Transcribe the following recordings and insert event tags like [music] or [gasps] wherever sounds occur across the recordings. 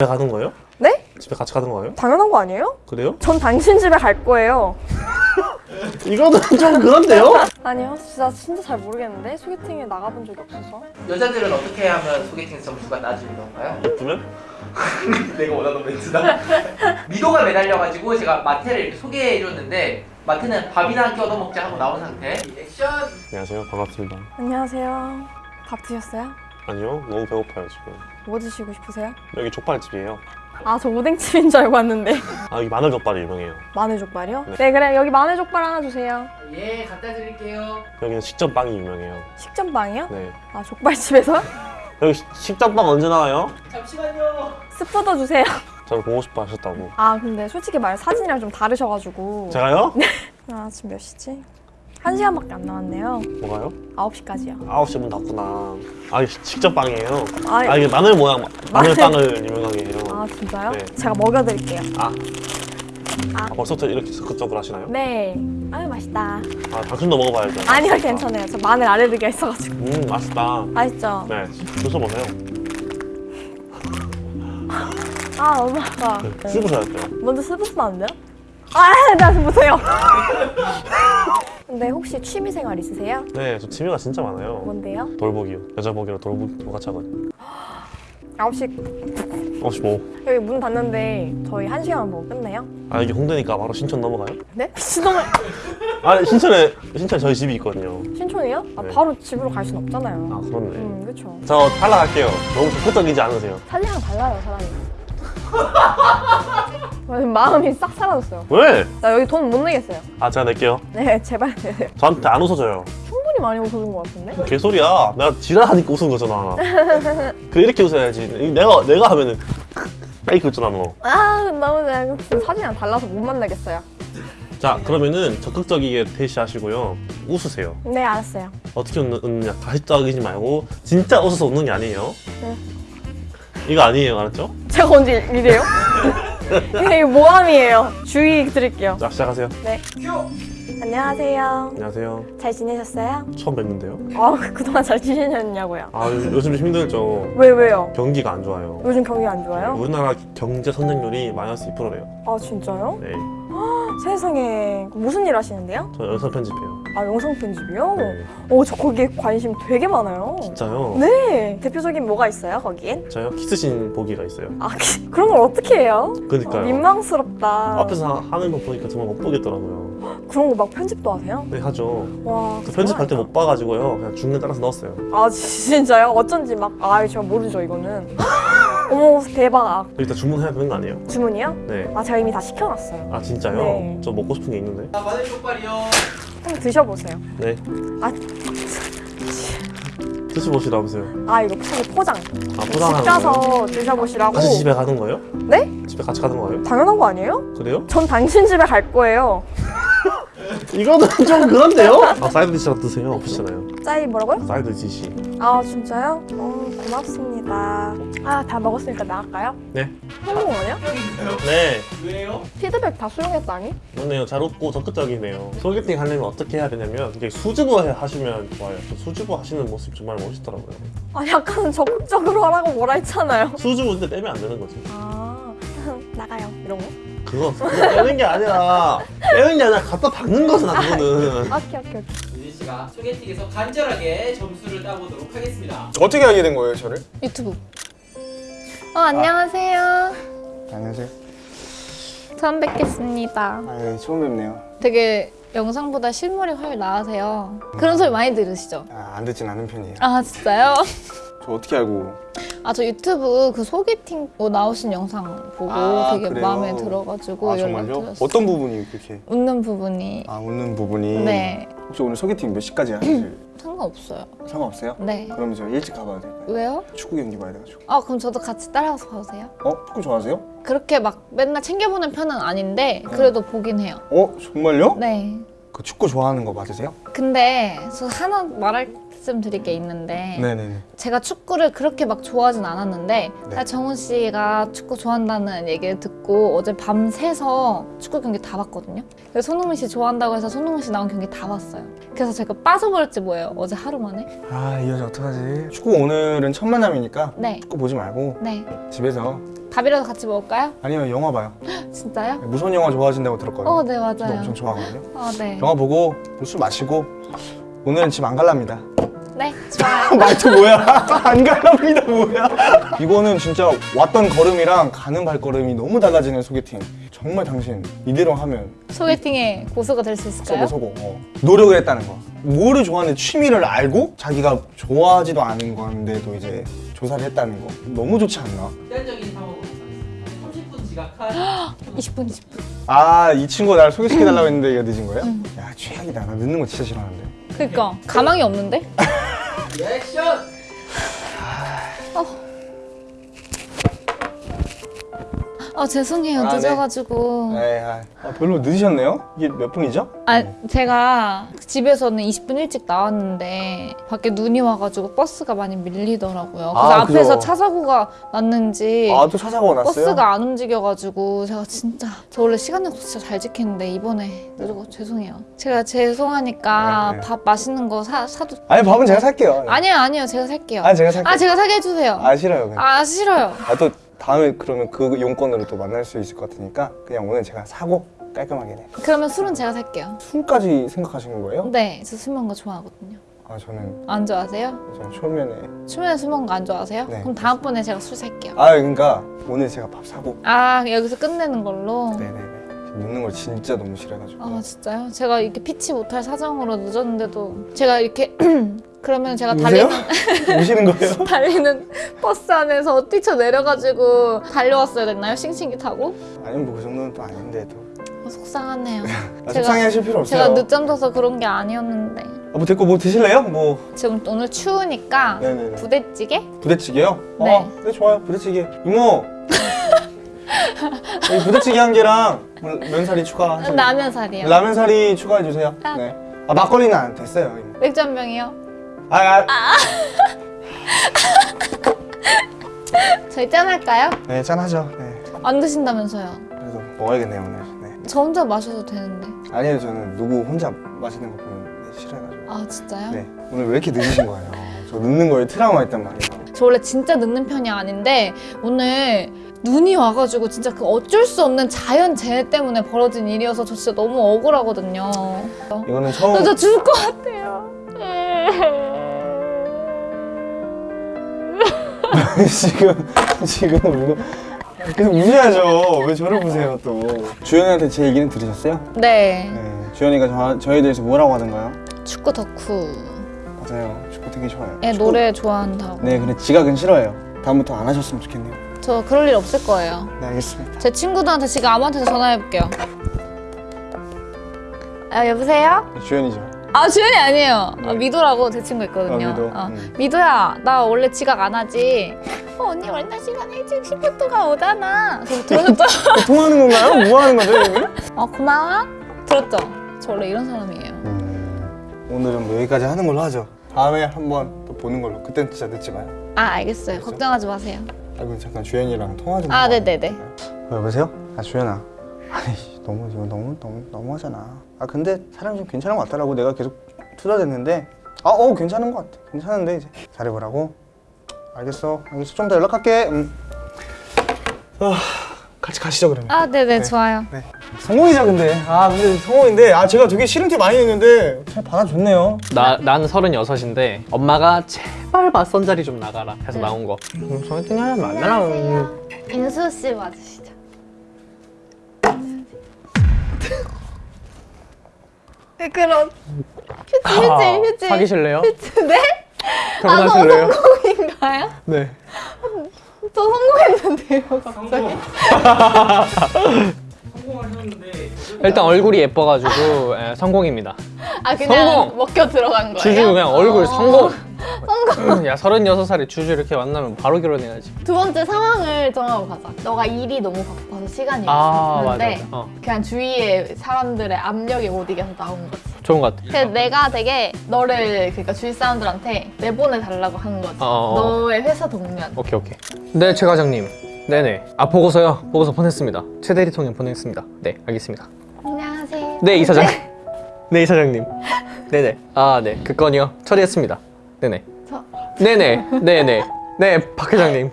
집에 가는 거예요? 네? 집에 같이 가는 거예요? 당연한 거 아니에요? 그래요? 전 당신 집에 갈 거예요. [laughs] 이거는 좀 그런데요? 아니요, 진짜 진짜 잘 모르겠는데 소개팅에 나가본 적이 없어서. 여자들은 어떻게 하면 소개팅 점수가 낮은 건가요? 예쁘면? [laughs] 내가 원하던 멘트다. [laughs] 미도가 매달려가지고 제가 마태를 소개해줬는데 마태는 밥이나 한끼 얻어먹자 하고 나온 상태. 액션. 안녕하세요 반갑습니다 안녕하세요. 밥 드셨어요? 아니요 너무 배고파요 지금 뭐 드시고 싶으세요? 여기 족발집이에요 아, 저 오뎅집인 줄 알고 왔는데. 아 여기 마늘 족발이 유명해요 마늘 족발이요? 네. 네, 그래. 여기 마늘 족발 하나 주세요. 예, 갖다 드릴게요. 여기는 식전빵이 유명해요 식전빵이요? 네 아, 족발집에서? [laughs] 여기 시- 식전빵 언제 나와요? 잠시만요. 스프도 주세요. 저를 보고 싶어 하셨다고 아, 근데 솔직히 말 사진이랑 좀 다르셔가지고. 제가요? 아, 지금 몇 시지? 한 시간밖에 안 남았네요. 뭐가요? 9시까지요. 9시 문 닫구나 아 이게 식전빵이에요 아, 아 이게 마늘 모양 마늘빵을 유명하게 해요 아 진짜요? 네. 제가 먹여드릴게요. 아, 아 벌써부터 이렇게 적극적으로 하시나요? 네. 아유 맛있다. 아 당신도 먹어봐야죠 아니요 괜찮아요. 저 마늘 알레르기가 있어가지고. 음 맛있다 맛있죠? 네 드셔보세요 아 너무 아까. 네, 씹으셔야 돼요 먼저 씹으시면 안 돼요? 아, 나 지금 보세요. [laughs] 근데 혹시 취미생활 있으세요? 네, 저 취미가 진짜 많아요. 뭔데요? 돌보기요. 여자 보기로 돌보기 똑같이 하거든요. 9시 혹시 뭐? 여기 문 닫는데 저희 한 시간 보고 끝내요? 아 이게 홍대니까 바로 신촌 넘어가요? 네? 신동을 아 신촌에 신촌 저희 집이 있거든요. 신촌이요? 아 네. 바로 집으로 갈 순 없잖아요. 아 그렇네. 음 그쵸. 저 탈락할게요. 너무 적극적이지 않으세요? 사진이랑 달라요 사람이. [laughs] 아, 마음이 싹 사라졌어요. 왜? 나 여기 돈 못 내겠어요. 아 제가 낼게요. 네 제발 내세요. [laughs] 저한테 안 웃어줘요. 충분히 많이 웃어준 것 같은데? 개소리야. 내가 지랄하니까 웃은 거잖아. [laughs] 그 이렇게 웃어야지. 내가 내가 하면은 페이크 웃잖아 너. 아 너무 내가 사진이랑 달라서 못 만나겠어요. 자 그러면은 적극적이게 대시하시고요. 웃으세요. 네 알았어요. 어떻게 웃는, 웃느냐 가식적이지 말고 진짜 웃어서 웃는 게 아니에요. 네. 이거 아니에요, 알았죠? 제가 언제 이래요? [laughs] 이게 모함이에요. 주의 드릴게요. 자 시작하세요. 네. 큐. 안녕하세요. 안녕하세요. 잘 지내셨어요? 처음 뵙는데요. 아 그동안 잘 지내셨냐고요? 아 요- 요즘 좀 힘들죠. 왜 왜요? 경기가 안 좋아요. 요즘 경기 안 좋아요? 우리나라 경제 성장률이 마이너스 2%래요. 아 진짜요? 네, 세상에 무슨 일 하시는데요? 저 영상 편집해요. 아 영상 편집이요? 네. 어저 거기에 관심 되게 많아요. 진짜요? 네. 대표적인 뭐가 있어요 거기엔? 저요? 키스신 보기가 있어요. 아 그- 그런 걸 어떻게 해요? 그러니까요. 민망스럽다. 앞에서 하- 하는 거 보니까 정말 못 보겠더라고요. 그런 거 막 편집도 하세요? 네 하죠. 와. 그 편집할 때. 못 봐가지고요. 그냥 중간 따라서 넣었어요. 아 진짜요? 어쩐지 막아 제가 모르죠 이거는. 어머 대박. 일단 주문해야 되는 거 아니에요? 주문이요? 네. 아 제가 이미 다 시켜놨어요. 아 진짜요? 네. 저 먹고 싶은 게 있는데. 아, 마늘 족발이요. 한번 드셔보세요. 네. 아, 드셔보시라면서요. 아 이거 포- 포장. 아 집 포장하는 거예요? 가서 드셔보시라고. 같이 집에 가는 거예요? 네? 집에 같이 가는 거예요? 당연한 거 아니에요? 그래요? 전 당신 집에 갈 거예요. 이거는 [laughs] 좀 그런데요? 아 side dish라도 드세요. 없으시잖아요. 짜이 뭐라고요? side dish. 아 진짜요? 어 고맙습니다. 아 다 먹었으니까 나갈까요? 네. 성공 아니야? 네. 왜요? 피드백 다 수용했다니? 좋네요. 잘 웃고 적극적이네요. 소개팅 하려면 어떻게 해야 되냐면 이게 수줍어 하시면 좋아요. 저 수줍어 하시는 모습 정말 멋있더라고요. 아 약간 적극적으로 하라고 뭐라 했잖아요. 수줍은데 빼면 안 되는 거지. 아 [laughs] 나가요 이런 거? 그거, 빼는 게 아니라 빼는 게 아니라 갖다 박는 거잖아 그거는. 오케이 오케이 오케이. 유진 씨가 소개팅에서 간절하게 점수를 따보도록 하겠습니다. 어떻게 알게 된 거예요, 저를? 유튜브. 어, 안녕하세요. 안녕하세요. 처음 뵙겠습니다. 아, 예, 처음 뵙네요. 되게 영상보다 실물이 훨씬 나으세요. 그런 소리 많이 들으시죠? 아, 안 듣진 않은 편이에요. 아, 진짜요? [laughs] 저 어떻게 알고? 아, 저 유튜브 그 소개팅 뭐 나오신 영상 보고 아, 되게 그래요? 마음에 들어가지고 아? 연락드렸어요. 어떤 부분이 그렇게? 웃는 부분이. 아, 웃는 부분이? 네. 혹시 오늘 소개팅 몇 시까지 하실 [clears throat] 상관없어요. 상관없어요? 네. 그러면 저 일찍 가봐도 될까요? 왜요? 축구 경기 봐야 돼가지고. 아, 그럼 저도 같이 따라가서 봐도 돼요? 어? 축구 좋아하세요? 그렇게 막 맨날 챙겨보는 편은 아닌데 그래도 보긴 해요. 어? 정말요? 네. 그 축구 좋아하는 거 맞으세요? 근데 저 하나 말할 말씀드릴 게 있는데 네네네. 제가 축구를 그렇게 막 좋아하진 않았는데 네. 사실 정훈 씨가 축구 좋아한다는 얘기를 듣고 어제 밤새서 축구 경기 다 봤거든요. 그래서 손흥민 씨 좋아한다고 해서 손흥민 씨 나온 경기 다 봤어요. 그래서 제가 빠져버렸지 뭐예요. 어제 하루 만에. 아, 이 여자 어떡하지? 축구 오늘은 첫 만남이니까 네. 축구 보지 말고 네. 집에서 밥이라도 같이 먹을까요? 아니면 영화 봐요. [gasps] 진짜요? 무서운 영화 좋아하신다고 들었거든요. 어, 네 저도 맞아요. 엄청 좋아하거든요. 어, 네. 영화 보고 술 마시고 오늘은 집 안 갈랍니다. 네, 좋아요. 말투 뭐야? [laughs] 안 갈랍니다 뭐야? 이거는 진짜 왔던 걸음이랑 가는 발걸음이 너무 달라지는 소개팅. 정말 당신 이대로 하면 소개팅에 고수가 될 수 있을까요? 서고 서고 어. 노력을 했다는 거. 뭐를 좋아하는 취미를 알고 자기가 좋아하지도 않은 건데도 이제 조사를 했다는 거. 너무 좋지 않나? 제한적인 상황으로 30분 지각한 20분, 20분. 아 이 친구가 나를 소개시켜달라고 했는데 얘가 늦은 거예요? 응. 야 최악이다. 나 늦는 거 진짜 싫어하는데. 그니까 가망이 없는데? [laughs] 리액션! 아 죄송해요 아, 네. 늦어가지고 에이, 아, 아, 별로 늦으셨네요? 이게 몇 분이죠? 아 제가 집에서는 20분 일찍 나왔는데 밖에 눈이 와가지고 버스가 많이 밀리더라고요 그래서 아, 앞에서 그죠. 차 사고가 났는지 아또 찾아가 났어요? 버스가 안 움직여가지고 제가 진짜 저 원래 시간 약속 진짜 잘 지키는데 이번에 늦어서 죄송해요 제가 죄송하니까 네, 네. 밥 맛있는 거 사, 사도 아니 밥은 제가 살게요. 아니요 아니요 제가 살게요 아 제가 살게요. 아 제가 사게 해주세요 아 싫어요. 그냥. 아 싫어요 아또 다음에 그러면 그 용건으로 또 만날 수 있을 것 같으니까 그냥 오늘 제가 사고 깔끔하게 네. 그러면 술은 제가 살게요 술까지 생각하시는 거예요? 네, 저 술 먹는 거 좋아하거든요. 아 저는 안 좋아하세요? 저는 초면에 초면에 술 먹는 거 안 좋아하세요? 네. 그럼 다음번에 제가 술 살게요. 아 그러니까 오늘 제가 밥 사고 아, 여기서 끝내는 걸로? 네네네 늦는 걸 진짜 너무 싫어가지고 아, 진짜요? 제가 이렇게 피치 못할 사정으로 늦었는데도 제가 이렇게 [clears throat] 그러면 제가? 달리는 [laughs] 오시는 거예요? [laughs] 달리는 버스 안에서 뛰쳐 내려가지고 달려왔어야 됐나요? 싱싱기 타고? 아니면 뭐 그 정도는 또 아닌데 또 어, 속상하네요. [laughs] 아, 제가- 속상해 하실 필요 없어요 제가 늦잠 자서 그런 게 아니었는데 아, 뭐 됐고 뭐 드실래요? 뭐 지금 오늘 추우니까 네네네 부대찌개? 부대찌개요? 네. 어, 네 좋아요 부대찌개 이모 이 부대찌개 한 개랑 뭐 면사리 추가 라면 살이요. 라면 사리 추가해 주세요. 아. 네. 아 막걸리는 안 됐어요. 맥주 한 병이요. 아, 아. [laughs] 저희 짠할까요? 네 짠하죠. 네. 안 드신다면서요. 그래도 먹어야겠네요 오늘. 네. 저 혼자 마셔도 되는데. 아니에요 저는 누구 혼자 마시는 거 보면 네, 싫어해가지고. 아 진짜요? 네. 오늘 왜 이렇게 늦으신 거예요? 저 늦는 거에 트라우마 있단 말이에요. 저 원래 진짜 늦는 편이 아닌데 오늘 눈이 와가지고 진짜 그 어쩔 수 없는 자연 재해 때문에 벌어진 일이어서 저 진짜 너무 억울하거든요. 이거는 처음. 저 죽을 것 같아요. 지금 지금 뭐 계속 우셔야죠. 왜 저를 보세요 또? 주연이한테 제 얘기는 들으셨어요? 네. 네. 주연이가 저, 저에 대해서 뭐라고 하던가요? 축구 덕후. 맞아요. 축구 되게 좋아해요. 애 축구- 노래 좋아한다고. 네, 근데 지각은 싫어해요. 다음부터 안 하셨으면 좋겠네요. 저 그럴 일 없을 거예요. 네, 알겠습니다. 제 친구들한테 지금 아무한테나 전화해볼게요. 아 여보세요? 주연이죠. 아 주연이 아니에요. 네. 아, 미도라고 제 친구 있거든요. 아, 미도? 어. 음. 미도야, 나 원래 지각 안 하지. 어, 언니 원래 시간 일찍 10분 동안 오잖아. 들어줬죠? [laughs] 통화하는 건가요? 뭐 하는 거죠, 여기? 어, 고마워. 들었죠? 저 원래 이런 사람이에요. 음, 오늘은 뭐 여기까지 하는 걸로 하죠. 다음에 한번 또 보는 걸로. 그땐 진짜 늦지 마요. 아, 알겠어요. 걱정하지 마세요. 아, 그 잠깐 주연이랑 통화 좀. 아, 네네네. 어, 여보세요? 아, 주연아. 아니, 너무 이거 너무 너무 너무하잖아. 아, 근데 사람이 좀 괜찮은 것 같더라고. 내가 계속 투자됐는데. 아, 어, 괜찮은 것 같아. 괜찮은데 이제 잘해보라고. 알겠어. 알겠어. 좀 더 연락할게. 음. 아, 같이 가시죠 그러면. 아, 네네, 네. 좋아요. 네. 성공이죠 근데 아 근데 성공인데 아 제가 되게 싫은 티 많이 냈는데 잘 받아줬네요 나, 나는 서른여섯인데 엄마가 제발 맞선 자리 좀 나가라 해서 나온 거 음, 소개팅 하려면 안 되나 인수 씨 맞으시죠? 네, 그럼. 휴지, 휴지, 휴지. 아, 사귀실래요? 네? 결혼하실래요? 성공인가요? 네 저 성공했는데요, 갑자기. 일단 얼굴이 예뻐가지고 예, 성공입니다 아, 그냥 성공! 먹혀 들어간 거예요? 주주 그냥 얼굴 어. 성공 성공 야 서른여섯 살에 주주 이렇게 만나면 바로 결혼해야지 두 번째 상황을 정하고 가자. 너가 일이 너무 바빠서 시간이 아 없는데 맞아 어. 그냥 주위의 사람들의 압력에 못 이겨서 나온 거지. 좋은 것 같아. 그래서 내가 되게 너를 그러니까 주위 사람들한테 내보내 달라고 하는 거지. 어, 어, 어. 너의 회사 동료한테. 오케이 오케이. 네, 최 과장님. 네네. 아 보고서요. 보고서 보냈습니다. 최 대리통령 보냈습니다. 네, 알겠습니다. 안녕하세요. 네, 이사장. 네, [laughs] 이사장님. 네네. 아, 네. 그 건이요. 처리했습니다. 네네. 저- 네네. 네네. 네, 박 회장님.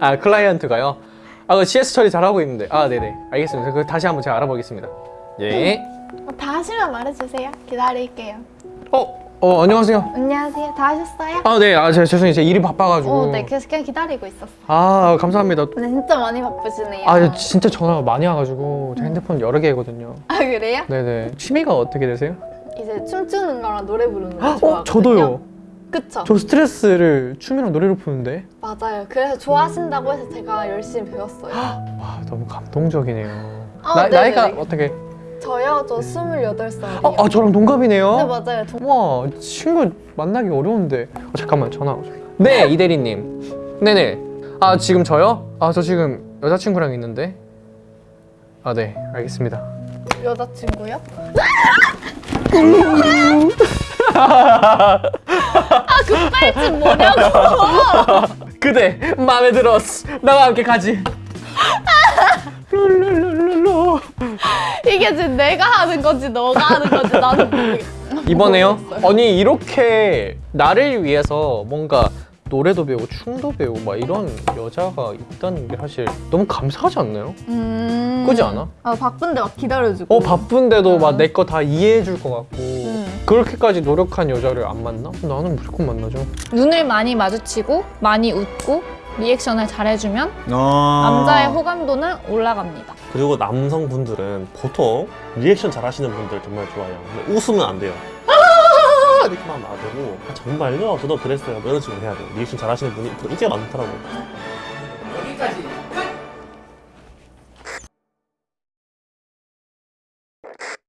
아, 클라이언트가요. 아, 그 CS 처리 잘하고 있는데. 아, 네네. 알겠습니다. 그 다시 한번 제가 알아보겠습니다. 예. 다 하시면 말해주세요. 기다릴게요. 어, 어, 안녕하세요. 안녕하세요. 다 하셨어요? 아, 네. 아, 제가 죄송해요. 제가 일이 바빠가지고. 어, 네. 그래서 그냥 기다리고 있었어. 아, 감사합니다. 근데 진짜 많이 바쁘시네요. 아, 진짜 전화가 많이 와가지고 제 핸드폰 여러 개거든요. 아, 그래요? 네네. 취미가 어떻게 되세요? 이제 춤추는 거랑 노래 부르는 거 어, 좋아하거든요. 저도요. 그쵸? 저 스트레스를 춤이랑 노래로 푸는데. 맞아요. 그래서 좋아하신다고 해서 제가 열심히 배웠어요. 와, 너무 감동적이네요. 아, 나, 네네네. 나이가 어떻게? 저요? 저 28살이요. 아, 아, 저랑 동갑이네요. 네, 맞아요. 동- 와, 친구 만나기 어려운데. 어, 잠깐만, 전화 오죠. 네, 이대리님. 네네. 아, 지금 저요? 아, 저 지금 여자친구랑 있는데. 아, 네, 알겠습니다. 여자친구요? [laughs] 아, 급발진 뭐냐고! [laughs] 그대 마음에 들었어. 나와 함께 가지. 룰루루루루. 이게 지금 내가 하는 건지 너가 하는 건지 나는 모르겠어. 이번에요? 아니 이렇게 나를 위해서 뭔가 노래도 배우고 춤도 배우고 막 이런 여자가 있다는 게 사실 너무 감사하지 않나요? 음... 그지 않아? 아, 바쁜데 막 기다려주고. 어 바쁜데도 막 음. 내거 다 이해해 줄 것 같고 음. 그렇게까지 노력한 여자를 안 만나? 나는 무조건 만나죠. 눈을 많이 마주치고 많이 웃고 리액션을 잘해주면 아. 남자의 호감도는 올라갑니다. 그리고 남성분들은 보통 리액션 잘하시는 분들 정말 좋아요. 근데 웃으면 안 돼요. 아! 이렇게만 놔두고 아, 정말요? 저도 그랬어요. 뭐 이런 식으로 해야 돼요. 리액션 잘하시는 분이 인기가 많더라고요. 여기까지